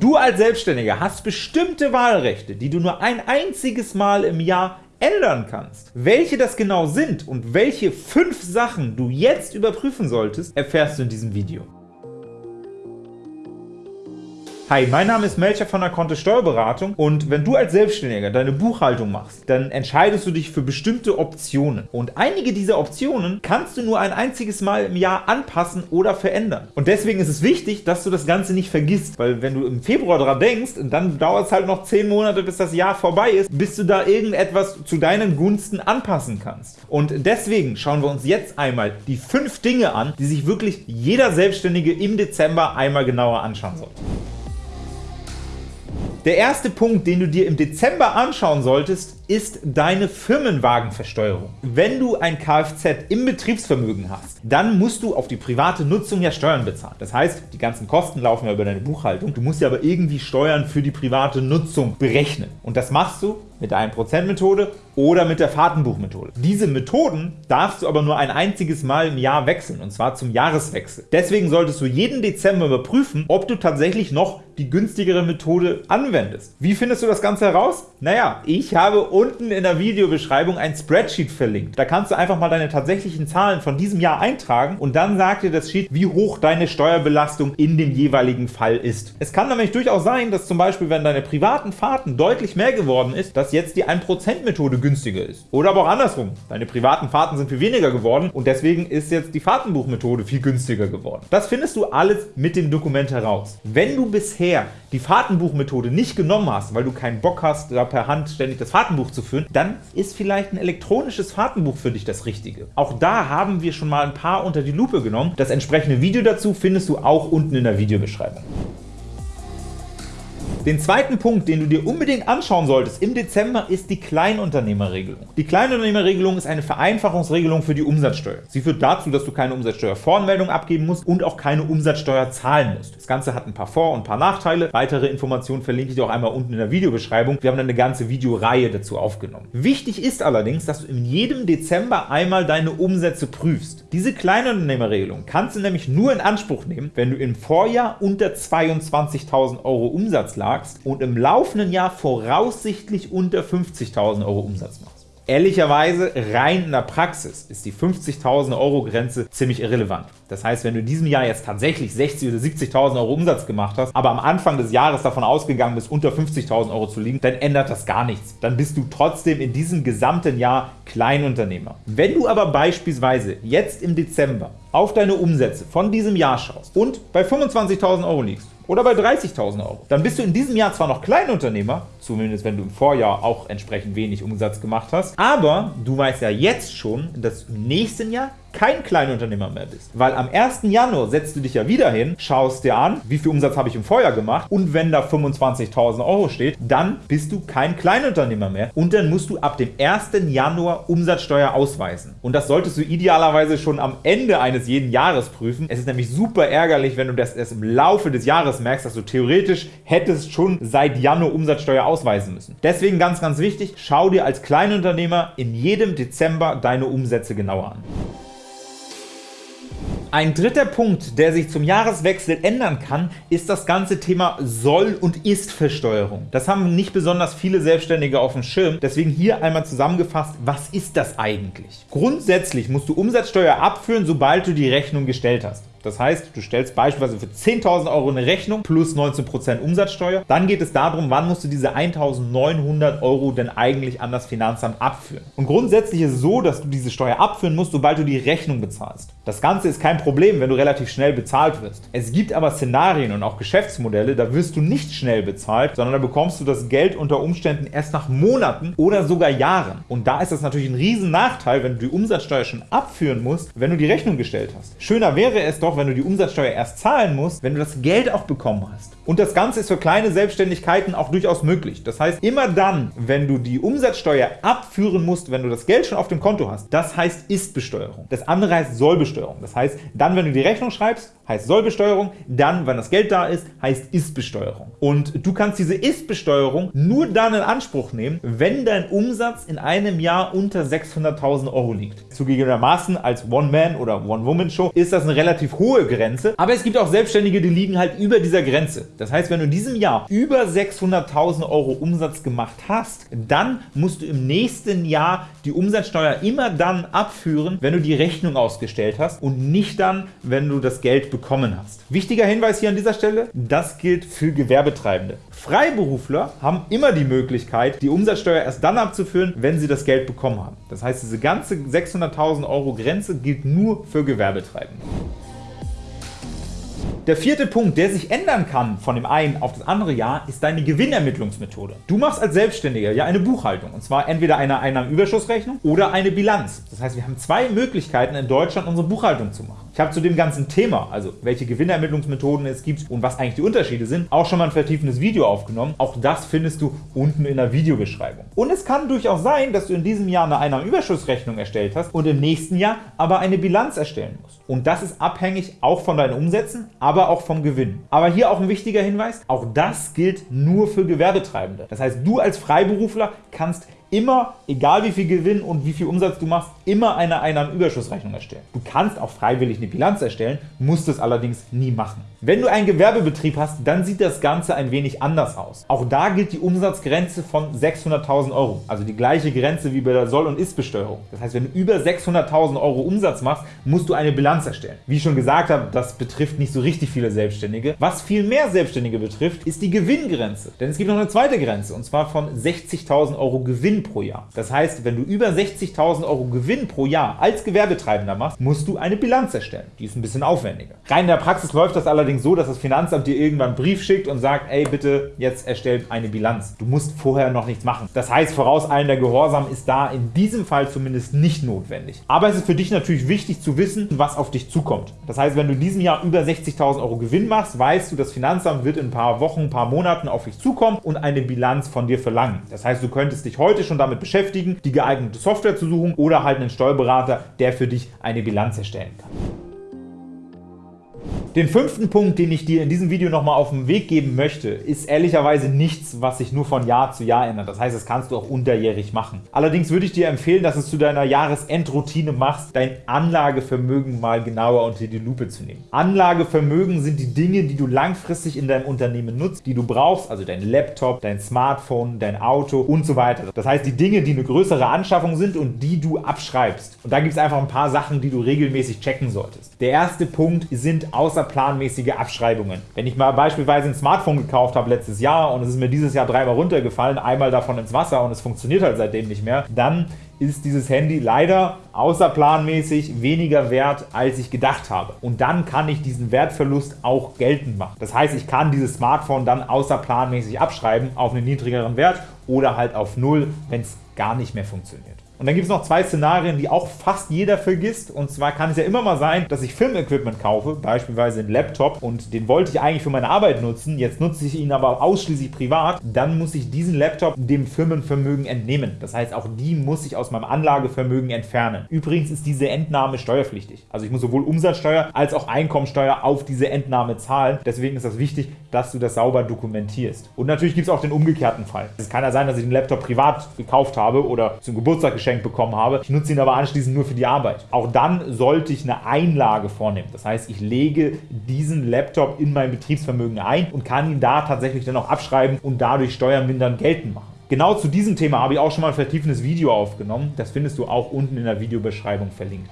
Du als Selbstständiger hast bestimmte Wahlrechte, die du nur ein einziges Mal im Jahr ändern kannst. Welche das genau sind und welche fünf Sachen du jetzt überprüfen solltest, erfährst du in diesem Video. Hi, mein Name ist Melcher von der Kontist Steuerberatung und wenn du als Selbstständiger deine Buchhaltung machst, dann entscheidest du dich für bestimmte Optionen. Und einige dieser Optionen kannst du nur ein einziges Mal im Jahr anpassen oder verändern. Und deswegen ist es wichtig, dass du das Ganze nicht vergisst, weil wenn du im Februar dran denkst, dann dauert es halt noch 10 Monate, bis das Jahr vorbei ist, bis du da irgendetwas zu deinen Gunsten anpassen kannst. Und deswegen schauen wir uns jetzt einmal die 5 Dinge an, die sich wirklich jeder Selbstständige im Dezember einmal genauer anschauen sollte. Der erste Punkt, den du dir im Dezember anschauen solltest, ist deine Firmenwagenversteuerung. Wenn du ein Kfz im Betriebsvermögen hast, dann musst du auf die private Nutzung ja Steuern bezahlen. Das heißt, die ganzen Kosten laufen ja über deine Buchhaltung. Du musst ja aber irgendwie Steuern für die private Nutzung berechnen. Und das machst du mit der 1%-Methode oder mit der Fahrtenbuchmethode. Diese Methoden darfst du aber nur ein einziges Mal im Jahr wechseln, und zwar zum Jahreswechsel. Deswegen solltest du jeden Dezember überprüfen, ob du tatsächlich noch die günstigere Methode anwendest. Wie findest du das Ganze heraus? Naja, ich habe unten in der Videobeschreibung ein Spreadsheet verlinkt. Da kannst du einfach mal deine tatsächlichen Zahlen von diesem Jahr eintragen und dann sagt dir das Sheet, wie hoch deine Steuerbelastung in dem jeweiligen Fall ist. Es kann nämlich durchaus sein, dass zum Beispiel, wenn deine privaten Fahrten deutlich mehr geworden ist, dass jetzt die 1%-Methode günstiger ist. Oder aber auch andersrum. Deine privaten Fahrten sind viel weniger geworden und deswegen ist jetzt die Fahrtenbuchmethode viel günstiger geworden. Das findest du alles mit dem Dokument heraus. Wenn du bisher die Fahrtenbuchmethode nicht genommen hast, weil du keinen Bock hast, da per Hand ständig das Fahrtenbuch zu führen, dann ist vielleicht ein elektronisches Fahrtenbuch für dich das Richtige. Auch da haben wir schon mal ein paar unter die Lupe genommen. Das entsprechende Video dazu findest du auch unten in der Videobeschreibung. Den zweiten Punkt, den du dir unbedingt anschauen solltest im Dezember, ist die Kleinunternehmerregelung. Die Kleinunternehmerregelung ist eine Vereinfachungsregelung für die Umsatzsteuer. Sie führt dazu, dass du keine Umsatzsteuervoranmeldung abgeben musst und auch keine Umsatzsteuer zahlen musst. Das Ganze hat ein paar Vor- und ein paar Nachteile. Weitere Informationen verlinke ich dir auch einmal unten in der Videobeschreibung. Wir haben eine ganze Videoreihe dazu aufgenommen. Wichtig ist allerdings, dass du in jedem Dezember einmal deine Umsätze prüfst. Diese Kleinunternehmerregelung kannst du nämlich nur in Anspruch nehmen, wenn du im Vorjahr unter 22.000 Euro Umsatz lagst sagst und im laufenden Jahr voraussichtlich unter 50.000 € Umsatz machst. Ehrlicherweise, rein in der Praxis ist die 50.000 Euro Grenze ziemlich irrelevant. Das heißt, wenn du in diesem Jahr jetzt tatsächlich 60.000 oder 70.000 Euro Umsatz gemacht hast, aber am Anfang des Jahres davon ausgegangen bist, unter 50.000 Euro zu liegen, dann ändert das gar nichts. Dann bist du trotzdem in diesem gesamten Jahr Kleinunternehmer. Wenn du aber beispielsweise jetzt im Dezember auf deine Umsätze von diesem Jahr schaust und bei 25.000 Euro liegst, oder bei 30.000 Euro. Dann bist du in diesem Jahr zwar noch Kleinunternehmer, zumindest wenn du im Vorjahr auch entsprechend wenig Umsatz gemacht hast, aber du weißt ja jetzt schon, dass im nächsten Jahr kein Kleinunternehmer mehr bist. Weil am 1. Januar setzt du dich ja wieder hin, schaust dir an, wie viel Umsatz habe ich im Vorjahr gemacht und wenn da 25.000 Euro steht, dann bist du kein Kleinunternehmer mehr und dann musst du ab dem 1. Januar Umsatzsteuer ausweisen. Und das solltest du idealerweise schon am Ende eines jeden Jahres prüfen. Es ist nämlich super ärgerlich, wenn du das erst im Laufe des Jahres merkst, dass du theoretisch hättest schon seit Januar Umsatzsteuer ausweisen müssen. Deswegen ganz, ganz wichtig, schau dir als Kleinunternehmer in jedem Dezember deine Umsätze genauer an. Ein dritter Punkt, der sich zum Jahreswechsel ändern kann, ist das ganze Thema Soll- und Ist-Versteuerung. Das haben nicht besonders viele Selbstständige auf dem Schirm, deswegen hier einmal zusammengefasst, was ist das eigentlich? Grundsätzlich musst du Umsatzsteuer abführen, sobald du die Rechnung gestellt hast. Das heißt, du stellst beispielsweise für 10.000 Euro eine Rechnung plus 19% Umsatzsteuer. Dann geht es darum, wann musst du diese 1.900 Euro denn eigentlich an das Finanzamt abführen. Und grundsätzlich ist es so, dass du diese Steuer abführen musst, sobald du die Rechnung bezahlst. Das Ganze ist kein Problem, wenn du relativ schnell bezahlt wirst. Es gibt aber Szenarien und auch Geschäftsmodelle, da wirst du nicht schnell bezahlt, sondern da bekommst du das Geld unter Umständen erst nach Monaten oder sogar Jahren. Und da ist das natürlich ein riesen Nachteil, wenn du die Umsatzsteuer schon abführen musst, wenn du die Rechnung gestellt hast. Schöner wäre es doch, auch wenn du die Umsatzsteuer erst zahlen musst, wenn du das Geld auch bekommen hast. Und das Ganze ist für kleine Selbstständigkeiten auch durchaus möglich. Das heißt, immer dann, wenn du die Umsatzsteuer abführen musst, wenn du das Geld schon auf dem Konto hast, das heißt Ist-Besteuerung. Das andere heißt Sollbesteuerung. Das heißt, dann, wenn du die Rechnung schreibst, heißt Sollbesteuerung, dann, wenn das Geld da ist, heißt Ist-Besteuerung. Und du kannst diese Ist-Besteuerung nur dann in Anspruch nehmen, wenn dein Umsatz in einem Jahr unter 600.000 Euro liegt. Zugegebenermaßen als One-Man- oder One-Woman-Show ist das eine relativ hohe Grenze, aber es gibt auch Selbstständige, die liegen halt über dieser Grenze. Das heißt, wenn du in diesem Jahr über 600.000 Euro Umsatz gemacht hast, dann musst du im nächsten Jahr die Umsatzsteuer immer dann abführen, wenn du die Rechnung ausgestellt hast und nicht dann, wenn du das Geld bekommen hast. Wichtiger Hinweis hier an dieser Stelle, das gilt für Gewerbetreibende. Freiberufler haben immer die Möglichkeit, die Umsatzsteuer erst dann abzuführen, wenn sie das Geld bekommen haben. Das heißt, diese ganze 600.000 Euro Grenze gilt nur für Gewerbetreibende. Der vierte Punkt, der sich ändern kann von dem einen auf das andere Jahr, ist deine Gewinnermittlungsmethode. Du machst als Selbstständiger ja eine Buchhaltung, und zwar entweder eine Einnahmenüberschussrechnung oder eine Bilanz. Das heißt, wir haben zwei Möglichkeiten in Deutschland, unsere Buchhaltung zu machen. Ich habe zu dem ganzen Thema, also welche Gewinnermittlungsmethoden es gibt und was eigentlich die Unterschiede sind, auch schon mal ein vertiefendes Video aufgenommen. Auch das findest du unten in der Videobeschreibung. Und es kann durchaus sein, dass du in diesem Jahr eine Einnahmenüberschussrechnung erstellt hast und im nächsten Jahr aber eine Bilanz erstellen musst. Und das ist abhängig auch von deinen Umsätzen, aber auch vom Gewinn. Aber hier auch ein wichtiger Hinweis, auch das gilt nur für Gewerbetreibende. Das heißt, du als Freiberufler kannst immer, egal wie viel Gewinn und wie viel Umsatz du machst, immer eine Einnahmenüberschussrechnung erstellen. Du kannst auch freiwillig eine Bilanz erstellen, musst es allerdings nie machen. Wenn du einen Gewerbebetrieb hast, dann sieht das Ganze ein wenig anders aus. Auch da gilt die Umsatzgrenze von 600.000 Euro, also die gleiche Grenze wie bei der Soll- und Ist-Besteuerung. Das heißt, wenn du über 600.000 Euro Umsatz machst, musst du eine Bilanz erstellen. Wie ich schon gesagt habe, das betrifft nicht so richtig viele Selbstständige. Was viel mehr Selbstständige betrifft, ist die Gewinngrenze. Denn es gibt noch eine zweite Grenze, und zwar von 60.000 Euro Gewinn pro Jahr. Das heißt, wenn du über 60.000 Euro Gewinn pro Jahr als Gewerbetreibender machst, musst du eine Bilanz erstellen. Die ist ein bisschen aufwendiger. Rein in der Praxis läuft das allerdings so, dass das Finanzamt dir irgendwann einen Brief schickt und sagt, ey, bitte jetzt erstell eine Bilanz. Du musst vorher noch nichts machen. Das heißt, vorauseilender Gehorsam ist da in diesem Fall zumindest nicht notwendig. Aber es ist für dich natürlich wichtig zu wissen, was auf dich zukommt. Das heißt, wenn du in diesem Jahr über 60.000 Euro Gewinn machst, weißt du, das Finanzamt wird in ein paar Wochen, ein paar Monaten auf dich zukommen und eine Bilanz von dir verlangen. Das heißt, du könntest dich heute schon damit beschäftigen, die geeignete Software zu suchen oder halt einen Steuerberater, der für dich eine Bilanz erstellen kann. Den fünften Punkt, den ich dir in diesem Video nochmal auf den Weg geben möchte, ist ehrlicherweise nichts, was sich nur von Jahr zu Jahr ändert. Das heißt, das kannst du auch unterjährig machen. Allerdings würde ich dir empfehlen, dass du es zu deiner Jahresendroutine machst, dein Anlagevermögen mal genauer unter die Lupe zu nehmen. Anlagevermögen sind die Dinge, die du langfristig in deinem Unternehmen nutzt, die du brauchst, also dein Laptop, dein Smartphone, dein Auto und so weiter. Das heißt, die Dinge, die eine größere Anschaffung sind und die du abschreibst. Und da gibt es einfach ein paar Sachen, die du regelmäßig checken solltest. Der erste Punkt sind außer außerplanmäßige Abschreibungen. Wenn ich mal beispielsweise ein Smartphone gekauft habe letztes Jahr und es ist mir dieses Jahr dreimal runtergefallen, einmal davon ins Wasser und es funktioniert halt seitdem nicht mehr, dann ist dieses Handy leider außerplanmäßig weniger wert, als ich gedacht habe. Und dann kann ich diesen Wertverlust auch geltend machen. Das heißt, ich kann dieses Smartphone dann außerplanmäßig abschreiben auf einen niedrigeren Wert oder halt auf Null, wenn es gar nicht mehr funktioniert. Und dann gibt es noch zwei Szenarien, die auch fast jeder vergisst. Und zwar kann es ja immer mal sein, dass ich Filmequipment kaufe, beispielsweise einen Laptop, und den wollte ich eigentlich für meine Arbeit nutzen, jetzt nutze ich ihn aber ausschließlich privat, dann muss ich diesen Laptop dem Firmenvermögen entnehmen. Das heißt, auch die muss ich aus meinem Anlagevermögen entfernen. Übrigens ist diese Entnahme steuerpflichtig. Also ich muss sowohl Umsatzsteuer als auch Einkommensteuer auf diese Entnahme zahlen. Deswegen ist das wichtig, dass du das sauber dokumentierst. Und natürlich gibt es auch den umgekehrten Fall. Es kann ja sein, dass ich den Laptop privat gekauft habe oder zum Geburtstag geschenkt bekommen habe. Ich nutze ihn aber anschließend nur für die Arbeit. Auch dann sollte ich eine Einlage vornehmen. Das heißt, ich lege diesen Laptop in mein Betriebsvermögen ein und kann ihn da tatsächlich dann auch abschreiben und dadurch steuermindern geltend machen. Genau zu diesem Thema habe ich auch schon mal ein vertiefendes Video aufgenommen. Das findest du auch unten in der Videobeschreibung verlinkt.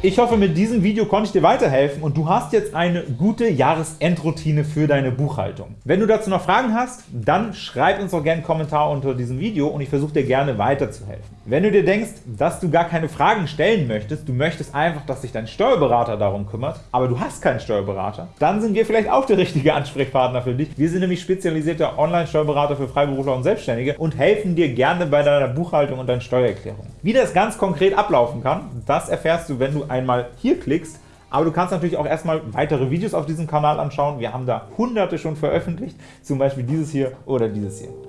Ich hoffe, mit diesem Video konnte ich dir weiterhelfen und du hast jetzt eine gute Jahresendroutine für deine Buchhaltung. Wenn du dazu noch Fragen hast, dann schreib uns doch gerne einen Kommentar unter diesem Video und ich versuche dir gerne weiterzuhelfen. Wenn du dir denkst, dass du gar keine Fragen stellen möchtest, du möchtest einfach, dass sich dein Steuerberater darum kümmert, aber du hast keinen Steuerberater, dann sind wir vielleicht auch der richtige Ansprechpartner für dich. Wir sind nämlich spezialisierter Online-Steuerberater für Freiberufler und Selbstständige und helfen dir gerne bei deiner Buchhaltung und deiner Steuererklärung. Wie das ganz konkret ablaufen kann, das erfährst du, wenn du einmal hier klickst, aber du kannst natürlich auch erstmal weitere Videos auf diesem Kanal anschauen. Wir haben da hunderte schon veröffentlicht, zum Beispiel dieses hier oder dieses hier.